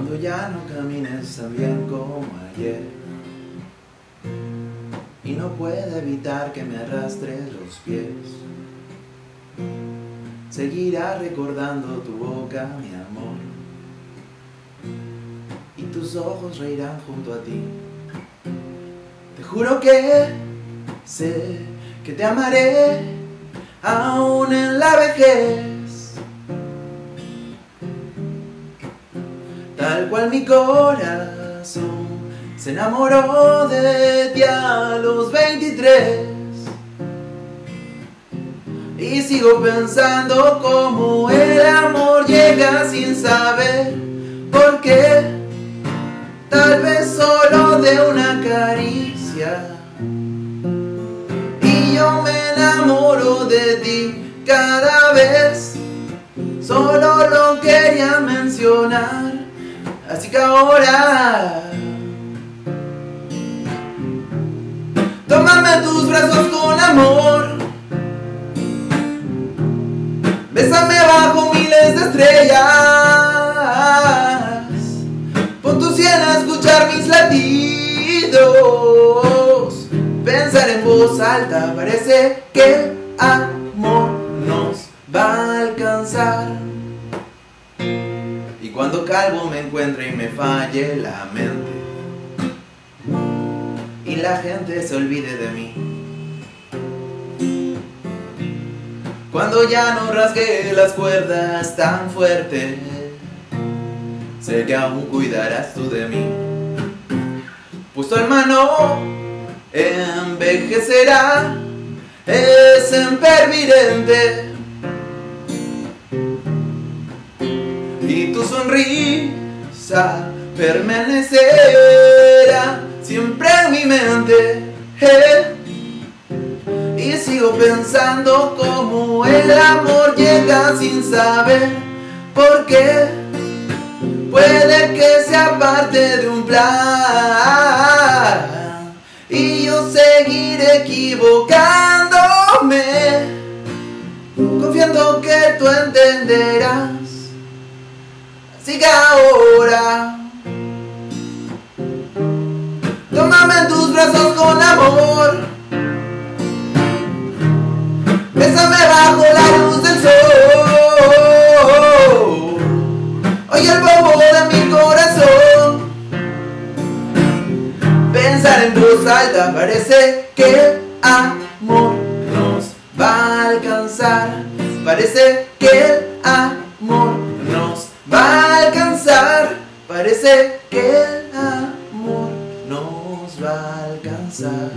Cuando ya no camines tan bien como ayer. Y no puedo evitar que me arrastre los pies. Seguirá recordando tu boca, mi amor. Y tus ojos reirán junto a ti. Te juro que sé que te amaré aún en la vejez cual mi corazón se enamoró de ti a los 23 y sigo pensando cómo el amor llega sin saber por qué. Tal vez solo de una caricia. Y yo me enamoro de ti cada vez. Solo lo quería mencionar Así que ahora Tómame tus brazos con amor. Bésame bajo miles de estrellas. Pon tu sien a escuchar mis latidos. Pensar en voz alta parece que amor nos va a alcanzar cuando calvo me encuentre y me falle la mente y la gente se olvide de mí. Cuando ya no rasgue las cuerdas tan fuerte, sé que aún cuidarás tú de mí. Pues tu hermano envejecerá, es impervidente y tu sonrisa permanecerá siempre en mi mente. Y sigo pensando cómo el amor llega sin saber por qué. Puede que sea parte de un plan y yo seguiré equivocándome, confiando que tú entenderás siga ahora. Tómame en tus brazos con amor. Bésame bajo la luz del sol. Oye el bobo de mi corazón. Pensar en voz alta parece que el amor nos va a alcanzar. Parece que el amor Parece que el amor nos va a alcanzar.